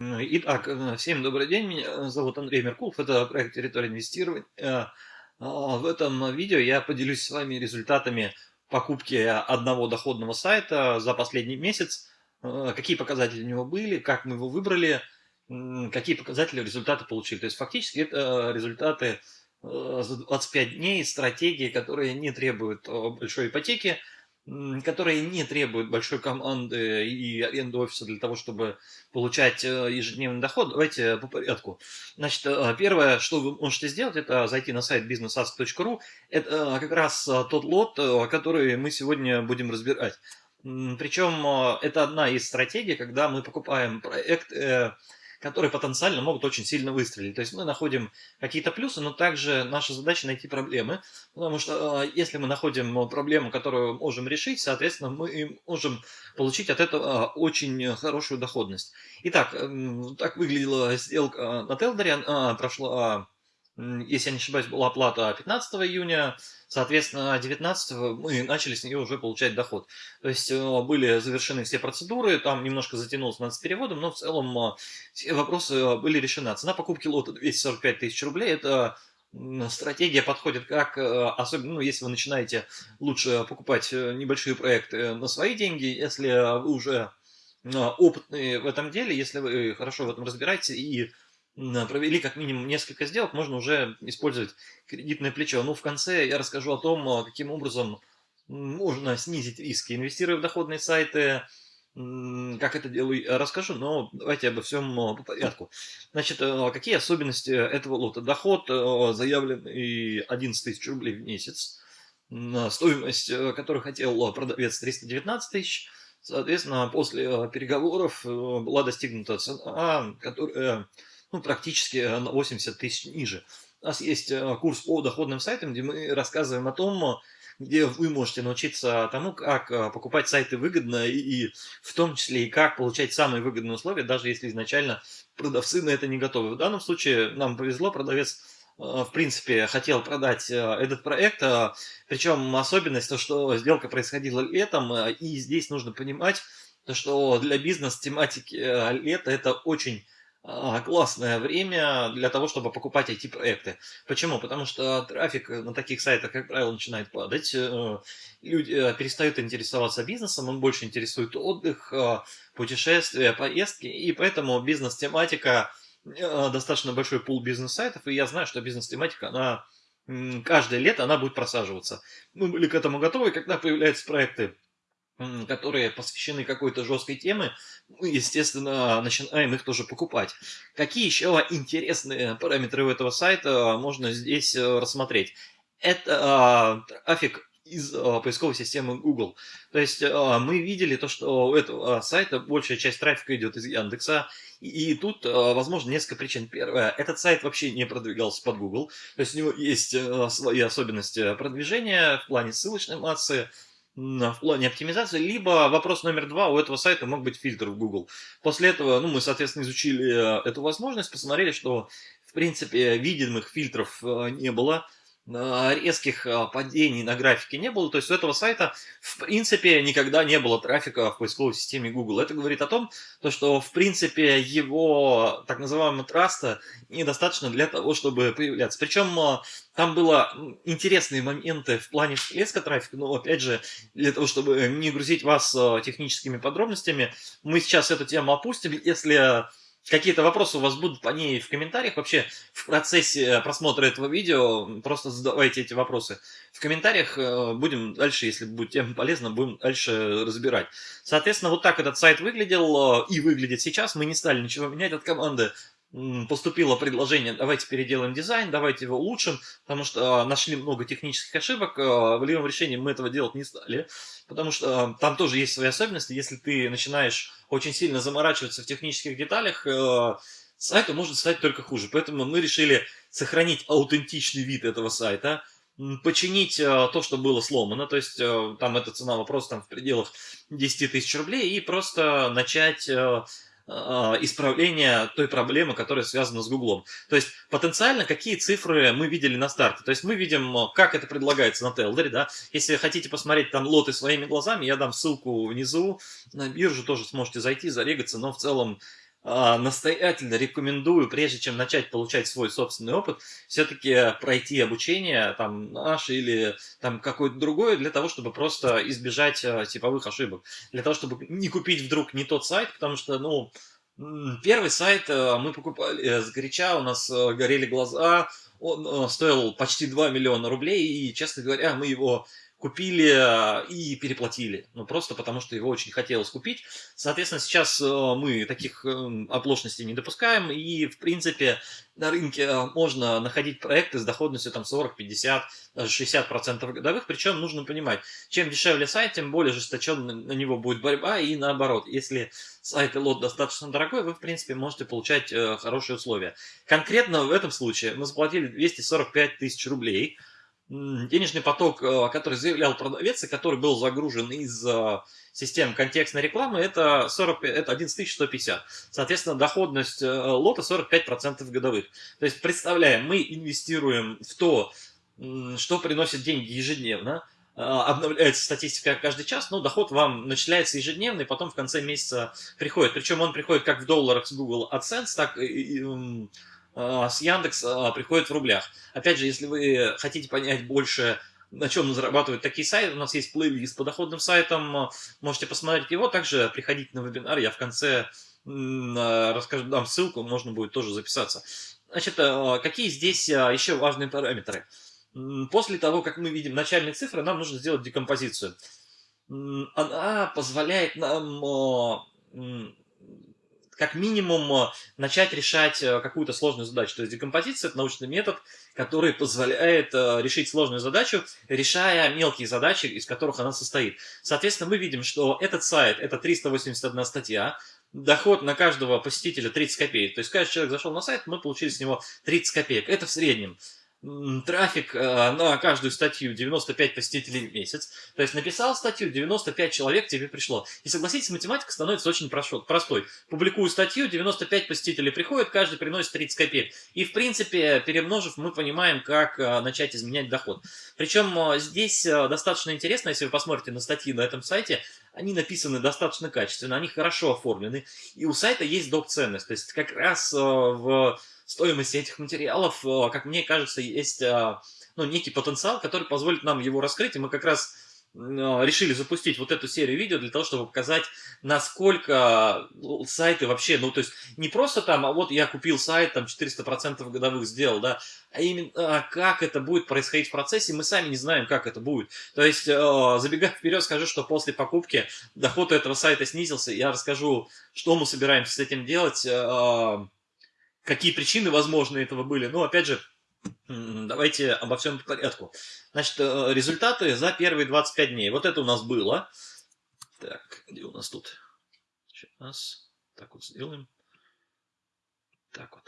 М, Итак, э, всем добрый день, меня зовут Андрей Меркулов, это проект «Территория инвестирования». Э, а, В этом видео я поделюсь с вами результатами покупки одного доходного сайта за последний месяц, Э, какие показатели у него были, как мы его выбрали, какие показатели результаты получили. То есть фактически это результаты э, за 25 дней, стратегии, которые не требуют э, большой ипотеки, которые не требуют большой команды и аренды офиса для того, чтобы получать э, ежедневный доход. Давайте по порядку. Значит, э, первое, что вы можете сделать, это зайти на сайт businessask.ru. Это э, как раз тот лот, который мы сегодня будем разбирать. Причем это одна из стратегий, когда мы покупаем проект, которые потенциально могут очень сильно выстрелить. То есть мы находим какие-то плюсы, но также наша задача найти проблемы. Потому что э, если мы находим проблему, которую можем решить, соответственно, мы можем получить от этого э, очень хорошую доходность. Итак, так выглядела сделка на Телдере. Прошла, м, если я не ошибаюсь, была оплата 15 июня. Соответственно, 19 мы начали с нее уже получать доход. То есть э, были завершены все процедуры, там немножко затянулось над с переводом, но в целом э, все вопросы э, были решены. Цена покупки лота 245 тысяч рублей. Это стратегия подходит как, особенно, ну, если вы начинаете лучше покупать небольшие проекты на свои деньги, если вы уже опытные в этом деле, если вы хорошо в этом разбираетесь и провели как минимум несколько сделок, можно уже использовать кредитное плечо. Ну, в конце я расскажу о том, э, каким образом можно снизить риски, инвестируя в доходные сайты, Как это делаю, я расскажу, но давайте обо всем э, по порядку. Значит, э, какие особенности этого лота? Доход э, заявленный 11 тысяч рублей в месяц, стоимость, э, которую хотел продавец 319 тысяч, соответственно, после э, переговоров э, была достигнута цена, которая ну, практически на 80 тысяч ниже. У нас есть э, курс по доходным сайтам, где мы рассказываем о том, где вы можете научиться тому, как э, покупать сайты выгодно, и, и в том числе и как получать самые выгодные условия, даже если изначально продавцы на это не готовы. В данном случае нам повезло, продавец э, в принципе хотел продать э, этот проект, э, причем особенность то, что сделка происходила летом, э, и здесь нужно понимать, то, что для бизнес-тематики э, лето это очень классное время для того, чтобы покупать IT-проекты. Почему? Потому что трафик на таких сайтах, как правило, начинает падать. э, Люди э, перестают интересоваться бизнесом, он больше интересует отдых, э, путешествия, поездки. И поэтому бизнес-тематика, э, достаточно большой пул бизнес-сайтов. И я знаю, что бизнес-тематика, она каждое лето она будет просаживаться. Мы были к этому готовы, когда появляются проекты которые посвящены какой-то жесткой теме, мы, естественно, начинаем их тоже покупать. Какие еще интересные параметры у этого сайта можно здесь э, рассмотреть? Это а, трафик из а, поисковой системы Google. То есть мы видели то, что у этого сайта большая часть трафика идет из Яндекса, и, тут, возможно, несколько причин. Первое, этот сайт вообще не продвигался под Google, то есть у него есть свои особенности продвижения в плане ссылочной массы, в плане оптимизации, либо вопрос номер два, у этого сайта мог быть фильтр в Google. После этого, ну, мы, соответственно, изучили э, эту возможность, посмотрели, что, в принципе, видимых фильтров э, не было, резких э, падений на графике не было, то есть у этого сайта, в принципе, никогда не было трафика в поисковой системе Google. Это говорит о том, то, что, в принципе, его так называемого траста недостаточно для того, чтобы появляться. Причем э, там было м, интересные моменты в плане всплеска трафика, но, опять же, для того, чтобы не грузить вас э, техническими подробностями, мы сейчас эту тему опустим. Если какие-то вопросы у вас будут по ней в комментариях, вообще в процессе просмотра этого видео, просто задавайте эти вопросы. В комментариях э, будем дальше, если будет тема полезна, будем дальше разбирать. Соответственно, вот так этот сайт выглядел э, и выглядит сейчас. Мы не стали ничего менять от команды поступило предложение, давайте переделаем дизайн, давайте его улучшим, потому что а, нашли много технических ошибок, а, волевым решением мы этого делать не стали, потому что а, там тоже есть свои особенности, если ты начинаешь очень сильно заморачиваться в технических деталях, а, сайту может стать только хуже, поэтому мы решили сохранить аутентичный вид этого сайта, починить то, что было сломано, то есть а, там эта цена вопрос там в пределах 10 тысяч рублей, и просто начать а, исправления той проблемы, которая связана с Гуглом. То есть потенциально какие цифры мы видели на старте. То есть мы видим, а, как это предлагается на Телдере. Да? Если хотите посмотреть там лоты своими глазами, я дам ссылку внизу на биржу, тоже сможете зайти, зарегаться, но в целом а, настоятельно рекомендую, прежде чем начать получать свой собственный опыт, все-таки пройти обучение, там, наше или там какое-то другое, для того, чтобы просто избежать а, типовых ошибок. Для того, чтобы не купить вдруг не тот сайт, потому что, ну, первый сайт а, мы покупали э, с горяча, у нас горели глаза, он стоил почти 2 миллиона рублей, и, честно говоря, мы его купили э, и переплатили. Ну, просто потому, что его очень хотелось купить. Соответственно, сейчас э, мы таких эм, оплошностей не допускаем. И, в принципе, на рынке э, можно находить проекты с доходностью там 40, 50, даже 60% годовых. Причем нужно понимать, чем дешевле сайт, тем более жесточенно на него будет борьба. И наоборот, если сайт и лот достаточно дорогой, вы, в принципе, можете получать хорошие условия. Конкретно в этом случае мы заплатили 245 тысяч рублей – денежный поток, э, который заявлял продавец, и который был загружен из э, систем контекстной рекламы, это, 40, это 11150. Соответственно, доходность э, лота 45% годовых. То есть, представляем, мы инвестируем в то, что приносит деньги ежедневно, обновляется статистика каждый час, но доход вам начисляется ежедневно, и потом в конце месяца приходит. Причем он приходит как в долларах с Google AdSense, так и с Яндекс а, приходит в рублях. Опять же, если вы хотите понять больше, на чем зарабатывают такие сайты, у нас есть плейлист по доходным сайтам, можете посмотреть его. Также приходите на вебинар, я в конце расскажу, дам ссылку, можно будет тоже записаться. Значит, а, какие здесь еще важные параметры? После того, как мы видим начальные цифры, нам нужно сделать декомпозицию. Она позволяет нам как минимум э, начать решать э, какую-то сложную задачу. То есть декомпозиция – это научный метод, который позволяет э, решить сложную задачу, решая мелкие задачи, из которых она состоит. Соответственно, мы видим, что этот сайт – это 381 статья, доход на каждого посетителя 30 копеек. То есть каждый человек зашел на сайт, мы получили с него 30 копеек. Это в среднем трафик э, на каждую статью 95 посетителей в месяц. То есть написал статью, 95 человек тебе пришло. И согласитесь, математика становится очень простой. Публикую статью, 95 посетителей приходят, каждый приносит 30 копеек. И в принципе, перемножив, мы понимаем, как э, начать изменять доход. Причем э, здесь достаточно интересно, если вы посмотрите на статьи на этом сайте, они написаны достаточно качественно, они хорошо оформлены. И у сайта есть доп. ценность. То есть как раз в стоимости этих материалов, э, как мне кажется, есть э, ну, некий потенциал, который позволит нам его раскрыть, и мы как раз э, решили запустить вот эту серию видео для того, чтобы показать, насколько сайты вообще, ну, то есть не просто там, а вот я купил сайт, там 400% годовых сделал, да, а именно как это будет происходить в процессе, мы сами не знаем, как это будет. То есть, забегая вперед, скажу, что после покупки доход этого сайта снизился, я расскажу, что мы собираемся с этим делать, какие причины, возможно, этого были. Но, опять же, давайте обо всем по порядку. Значит, э, результаты за первые 25 дней. Вот это у нас было. Так, где у нас тут? Сейчас. Так вот сделаем. Так вот.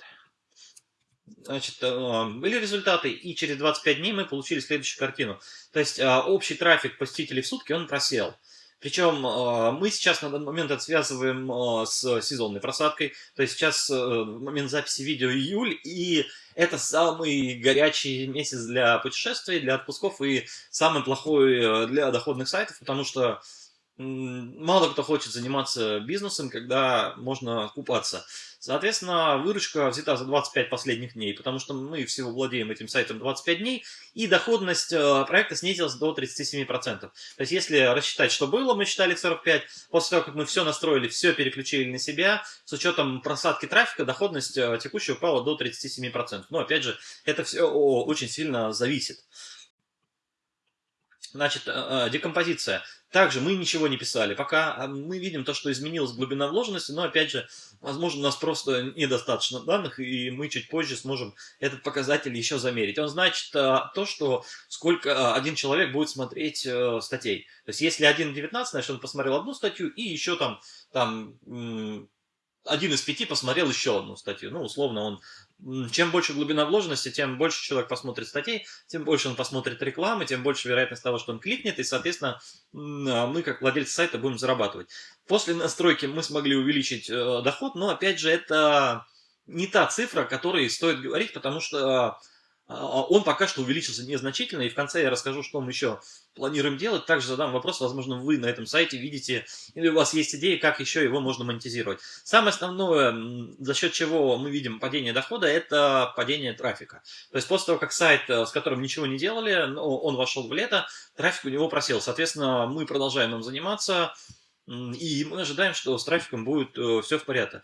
Значит, э, были результаты, и через 25 дней мы получили следующую картину. То есть, э, общий трафик посетителей в сутки, он просел. Причем а, мы сейчас на данный момент это связываем а, с сезонной просадкой. То есть сейчас э, момент записи видео июль, и это самый горячий месяц для путешествий, для отпусков и самый плохой э, для доходных сайтов, потому что мало кто хочет заниматься бизнесом, когда можно купаться. Соответственно, выручка взята за 25 последних дней, потому что мы всего владеем этим сайтом 25 дней, и доходность э, проекта снизилась до 37%. То есть, если рассчитать, что было, мы считали 45, после того, как мы все настроили, все переключили на себя, с учетом просадки трафика, доходность э, текущая упала до 37%. Но, опять же, это все очень сильно зависит. Значит, э, декомпозиция. Также мы ничего не писали. Пока а, мы видим то, что изменилась глубина вложенности, но опять же, возможно, у нас просто недостаточно данных, и мы чуть позже сможем этот показатель еще замерить. Он значит а, то, что сколько один человек будет смотреть э, статей. То есть, если 1.19, значит, он посмотрел одну статью и еще там, там один из пяти посмотрел еще одну статью. Ну, условно, он чем больше глубина вложенности, тем больше человек посмотрит статей, тем больше он посмотрит рекламы, тем больше вероятность того, что он кликнет, и, соответственно, а, мы, как владельцы сайта, будем зарабатывать. После настройки мы смогли увеличить э, доход, но, опять же, это не та цифра, о которой стоит говорить, потому что а, он пока что увеличился незначительно, и в конце я расскажу, что мы еще планируем делать. Также задам вопрос, возможно, вы на этом сайте видите, или у вас есть идеи, как еще его можно монетизировать. Самое основное, за счет чего мы видим падение дохода, это падение трафика. То есть после того, как сайт, э, с которым ничего не делали, он вошел в лето, трафик у него просел. Соответственно, мы продолжаем им заниматься, и мы ожидаем, что с трафиком будет э, все в порядке.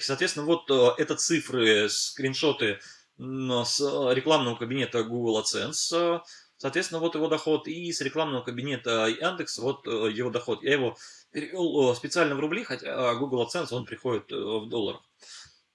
Соответственно, вот э, это цифры, скриншоты с рекламного кабинета Google AdSense, соответственно, вот его доход, и с рекламного кабинета Яндекс, вот э, его доход. Я его перевел специально в рубли, хотя Google AdSense, он приходит в долларах.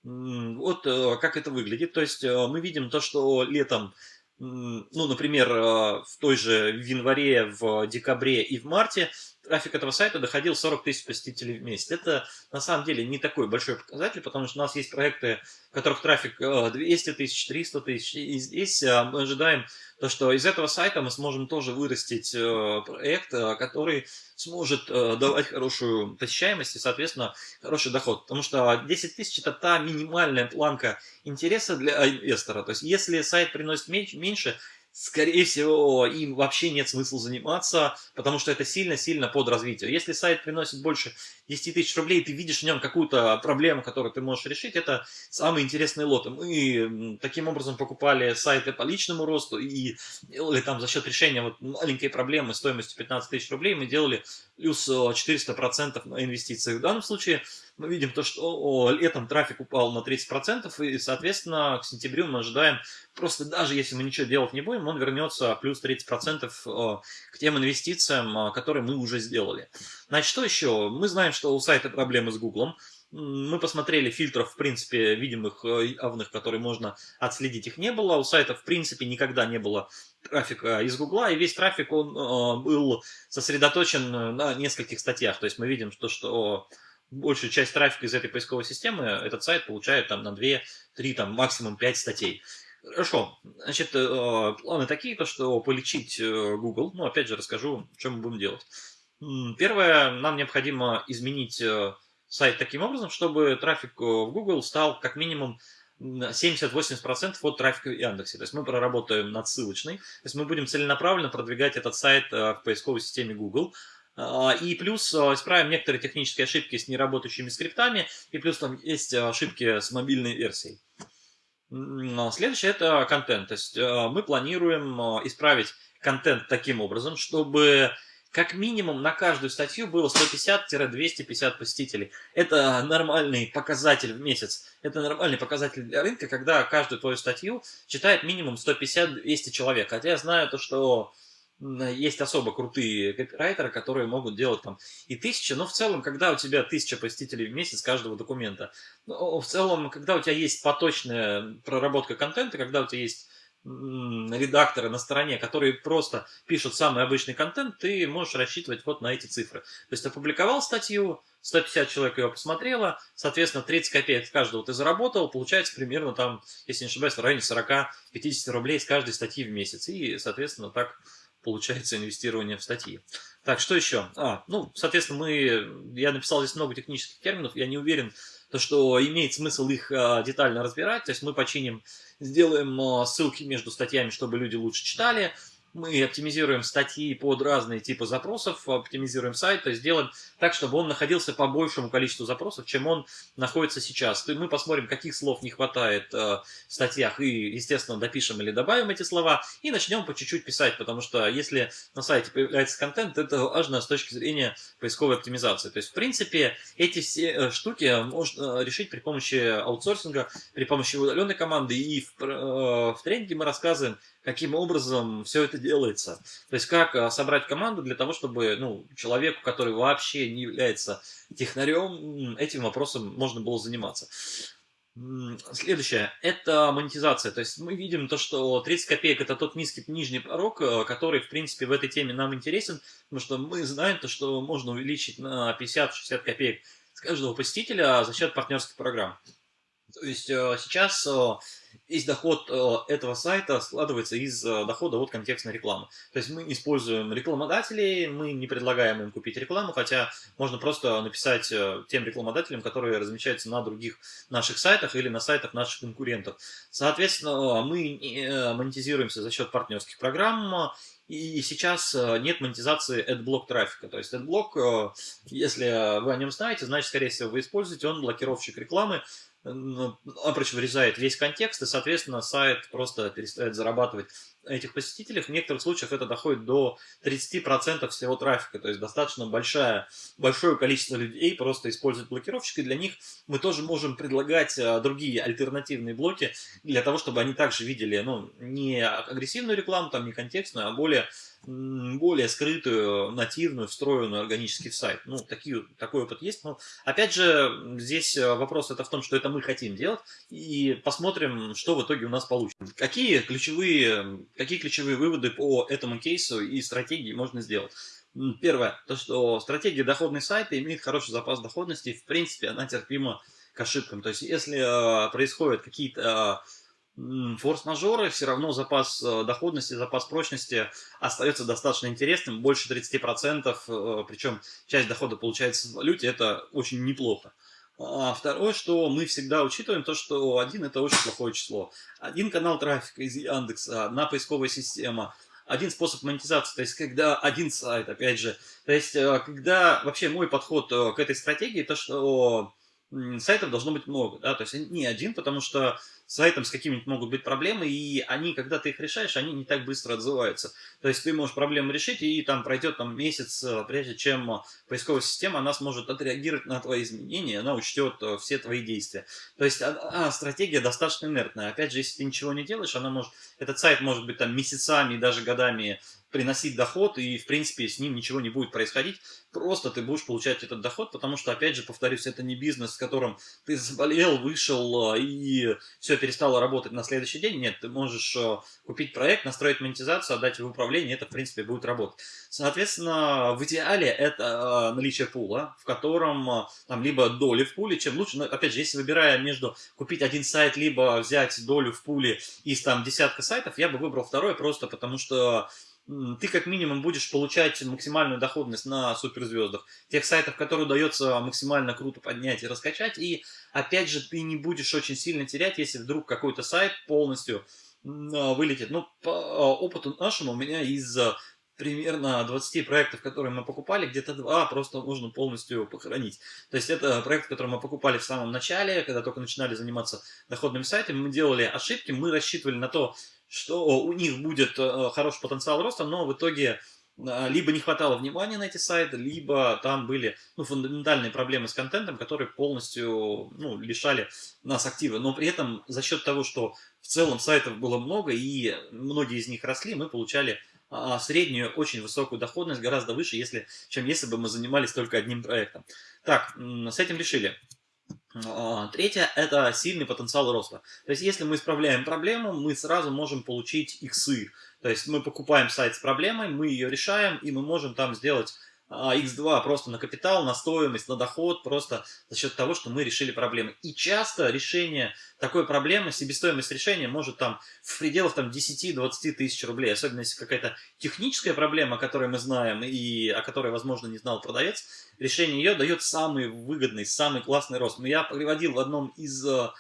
Вот как это выглядит. То есть мы видим то, что летом ну, например, в той же январе, в декабре и в марте трафик этого сайта доходил 40 тысяч посетителей в месяц. Это на самом деле не такой большой показатель, потому что у нас есть проекты, в которых трафик 200 э, тысяч, 300 тысяч. И здесь э, мы ожидаем то, что из этого сайта мы сможем тоже вырастить э, проект, который сможет давать хорошую посещаемость и, соответственно, хороший доход. Потому что 10 тысяч это та минимальная планка интереса для инвестора. То есть, если сайт приносит меньше, скорее всего, им вообще нет смысла заниматься, потому что это сильно-сильно под развитие. Если сайт приносит больше 10 тысяч рублей, ты видишь в нем какую-то проблему, которую ты можешь решить, это самые интересные лоты. Мы таким образом покупали сайты по личному росту и делали там за счет решения вот маленькой проблемы стоимостью 15 тысяч рублей, мы делали плюс 400% на инвестиции. В данном случае мы видим то, что летом трафик упал на 30%, и, соответственно, к сентябрю мы ожидаем, просто даже если мы ничего делать не будем, он вернется плюс 30% к тем инвестициям, которые мы уже сделали. Значит, что еще? Мы знаем, что у сайта проблемы с Гуглом. Мы посмотрели фильтров, в принципе, видимых явных, которые можно отследить, их не было. У сайта, в принципе, никогда не было трафика из Гугла, и весь трафик, он был сосредоточен на нескольких статьях. То есть мы видим, что, что большую часть трафика из этой поисковой системы этот сайт получает там на 2, 3, там максимум 5 статей. Хорошо, значит, э, планы такие, то что полечить э, Google, ну, опять же, расскажу, что мы будем делать. Первое, нам необходимо изменить э, сайт таким образом, чтобы трафик в Google стал как минимум 70-80% от трафика в Яндексе. То есть мы проработаем над ссылочной, то есть мы будем целенаправленно продвигать этот сайт в поисковой системе Google, и плюс а, исправим некоторые технические ошибки с неработающими скриптами, и плюс там есть ошибки с мобильной версией. А, следующее это контент. То есть мы планируем исправить контент таким образом, чтобы как минимум на каждую статью было 150-250 посетителей. Это нормальный показатель в месяц. Это нормальный показатель для рынка, когда каждую твою статью читает минимум 150-200 человек. Хотя я знаю то, что есть особо крутые копирайтеры, которые могут делать там и тысячи, но в целом, когда у тебя тысяча посетителей в месяц каждого документа, ну, в целом, когда у тебя есть поточная проработка контента, когда у тебя есть редакторы на стороне, которые просто пишут самый обычный контент, ты можешь рассчитывать вот на эти цифры. То есть опубликовал статью, 150 человек ее посмотрело, соответственно, 30 копеек с каждого ты заработал, получается примерно там, если не ошибаюсь, в районе 40-50 рублей с каждой статьи в месяц. И, соответственно, так получается инвестирование в статьи. Так, что еще? А, ну, соответственно, мы, я написал здесь много технических терминов, я не уверен, то, что имеет смысл их а, детально разбирать, то есть мы починим, сделаем а, ссылки между статьями, чтобы люди лучше читали, мы оптимизируем статьи под разные типы запросов, оптимизируем сайт, то есть делаем так, чтобы он находился по большему количеству запросов, чем он находится сейчас. Мы посмотрим, каких слов не хватает э, в статьях и, естественно, допишем или добавим эти слова и начнем по чуть-чуть писать, потому что если на сайте появляется контент, это важно с точки зрения поисковой оптимизации. То есть, в принципе, эти все э, штуки можно решить при помощи аутсорсинга, при помощи удаленной команды и в, э, в тренинге мы рассказываем, каким образом все это делается. То есть, как а, собрать команду для того, чтобы ну, человеку, который вообще не является технарем, этим вопросом можно было заниматься. Следующее – это монетизация. То есть мы видим то, что 30 копеек – это тот низкий нижний порог, а, который, в принципе, в этой теме нам интересен, потому что мы знаем то, что можно увеличить на 50-60 копеек с каждого посетителя за счет партнерских программ. То есть э, сейчас весь доход этого сайта складывается из дохода от контекстной рекламы. То есть мы используем рекламодателей, мы не предлагаем им купить рекламу, хотя можно просто написать тем рекламодателям, которые размещаются на других наших сайтах или на сайтах наших конкурентов. Соответственно, мы монетизируемся за счет партнерских программ и сейчас э, нет монетизации AdBlock трафика. То есть AdBlock, э, если вы о нем знаете, значит, скорее всего, вы используете, он блокировщик рекламы, он вырезает весь контекст, и, соответственно, сайт просто перестает зарабатывать этих посетителей. В некоторых случаях это доходит до 30% всего трафика, то есть достаточно большая, большое количество людей просто используют блокировщик, и для них мы тоже можем предлагать а, другие альтернативные блоки для того, чтобы они также видели ну, не агрессивную рекламу, там, не контекстную, а более более скрытую, нативную, встроенную органически в сайт. Ну, такие, такой опыт есть. Но, опять же, здесь э, вопрос это в том, что это мы хотим делать, и посмотрим, что в итоге у нас получится. Какие ключевые, какие ключевые выводы по этому кейсу и стратегии можно сделать? Первое, то, что стратегия доходной сайта имеет хороший запас доходности, и, в принципе, она терпима к ошибкам. То есть, если э, происходят какие-то э, форс-мажоры, все равно запас э, доходности, запас прочности остается достаточно интересным, больше 30%, э, причем часть дохода получается в валюте, это очень неплохо. А второе, что мы всегда учитываем, то, что один это очень плохое число. Один канал трафика из Яндекса, одна поисковая система, один способ монетизации, то есть когда один сайт, опять же, то есть э, когда вообще мой подход к этой стратегии, то что сайтов должно быть много, да, то есть не один, потому что сайтом с какими-нибудь могут быть проблемы, и они, когда ты их решаешь, они не так быстро отзываются. То есть ты можешь проблему решить, и там пройдет там, месяц, э, прежде чем э, поисковая система, она сможет отреагировать на твои изменения, она учтет э, все твои действия. То есть а, а, стратегия достаточно инертная. Опять же, если ты ничего не делаешь, она может, этот сайт может быть там месяцами, даже годами приносить доход, и, в принципе, с ним ничего не будет происходить. Просто ты будешь получать этот доход, потому что, опять же, повторюсь, это не бизнес, в котором ты заболел, вышел, а, и все перестало работать на следующий день. Нет, ты можешь а, купить проект, настроить монетизацию, отдать в управление, это, в принципе, будет работать. Соответственно, в идеале это а, наличие пула, в котором там либо доли в пуле, чем лучше. Но, опять же, если выбирая между купить один сайт, либо взять долю в пуле из там десятка сайтов, я бы выбрал второй, просто потому что ты как минимум будешь получать максимальную доходность на суперзвездах, тех сайтов, которые удается максимально круто поднять и раскачать, и опять же ты не будешь очень сильно терять, если вдруг какой-то сайт полностью а, вылетит. Ну, по а, опыту нашему у меня из примерно 20 проектов, которые мы покупали, где-то два просто нужно полностью похоронить. То есть это проект, который мы покупали в самом начале, когда только начинали заниматься доходными сайтами, мы делали ошибки, мы рассчитывали на то, что у них будет э, хороший потенциал роста, но в итоге э, либо не хватало внимания на эти сайты, либо там были ну, фундаментальные проблемы с контентом, которые полностью ну, лишали нас актива. Но при этом за счет того, что в целом сайтов было много и многие из них росли, мы получали а, среднюю очень высокую доходность, гораздо выше, если, чем если бы мы занимались только одним проектом. Так, с этим решили. А, третье – это сильный потенциал роста. То есть, если мы исправляем проблему, мы сразу можем получить иксы. То есть, мы покупаем сайт с проблемой, мы ее решаем, и мы можем там сделать x2 а, просто на капитал, на стоимость, на доход, просто за счет того, что мы решили проблемы. И часто решение такой проблемы, себестоимость решения может там в пределах там 10-20 тысяч рублей, особенно если какая-то техническая проблема, о которой мы знаем и о которой, возможно, не знал продавец, решение ее дает самый выгодный, самый классный рост. Но я приводил в одном из а,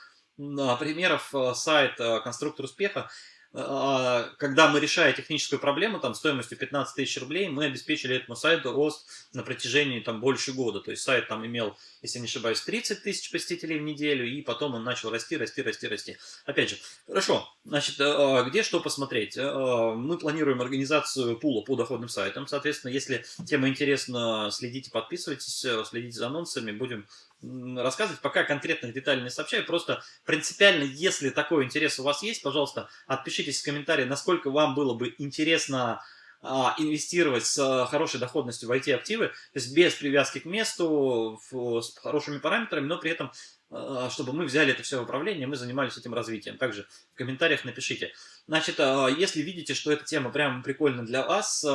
примеров а, сайт «Конструктор успеха», когда мы, решая техническую проблему, там, стоимостью 15 тысяч рублей, мы обеспечили этому сайту рост на протяжении, там, больше года. То есть, сайт там имел, если не ошибаюсь, 30 тысяч посетителей в неделю, и потом он начал расти, расти, расти, расти. Опять же, хорошо, значит, а, где что посмотреть? А, мы планируем организацию пула по доходным сайтам, соответственно, если тема интересна, следите, подписывайтесь, следите за анонсами, будем рассказывать, пока конкретных деталей не сообщаю, просто принципиально, если такой интерес у вас есть, пожалуйста, отпишитесь в комментарии, насколько вам было бы интересно а, инвестировать с а, хорошей доходностью в IT-активы, то есть без привязки к месту, с хорошими параметрами, но при этом, а, чтобы мы взяли это все в управление, мы занимались этим развитием. Также в комментариях напишите. Значит, если видите, что эта тема прям прикольна для вас,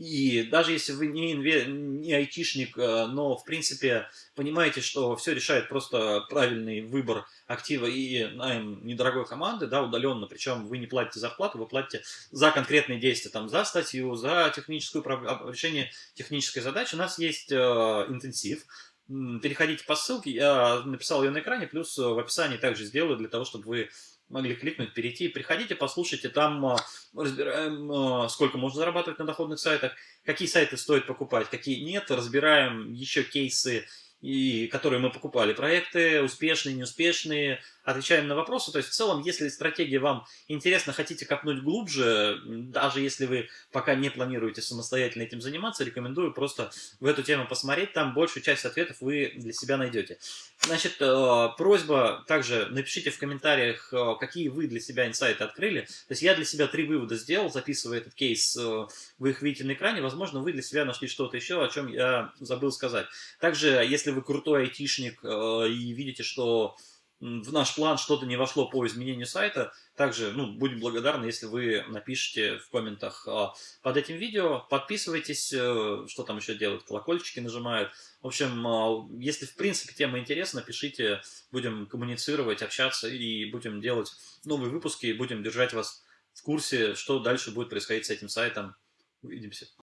И даже если вы не, инве... не айтишник, э, но в принципе понимаете, что все решает просто правильный выбор актива и найм недорогой команды, да, удаленно, причем вы не платите зарплату, вы платите за конкретные действия, там, за статью, за техническую, решение технической задачи. У нас есть э, интенсив, переходите по ссылке, я написал ее на экране, плюс в описании также сделаю для того, чтобы вы могли кликнуть, перейти. Приходите, послушайте, там а, разбираем, а, сколько можно зарабатывать на доходных сайтах, какие сайты стоит покупать, какие нет, разбираем еще кейсы, и, которые мы покупали, проекты успешные, неуспешные, отвечаем на вопросы. То есть в целом, если стратегия вам интересна, хотите копнуть глубже, даже если вы пока не планируете самостоятельно этим заниматься, рекомендую просто в эту тему посмотреть, там большую часть ответов вы для себя найдете. Значит, э, просьба также напишите в комментариях, э, какие вы для себя инсайты открыли. То есть я для себя три вывода сделал, записывая этот кейс, э, вы их видите на экране, возможно, вы для себя нашли что-то еще, о чем я забыл сказать. Также, если вы крутой айтишник и видите, что в наш план что-то не вошло по изменению сайта, также ну, будем благодарны, если вы напишите в комментах а, под этим видео. Подписывайтесь, э, что там еще делают, колокольчики нажимают. В общем, если в принципе тема интересна, пишите, будем коммуницировать, общаться и будем делать новые выпуски, будем держать вас в курсе, что дальше будет происходить с этим сайтом. Увидимся.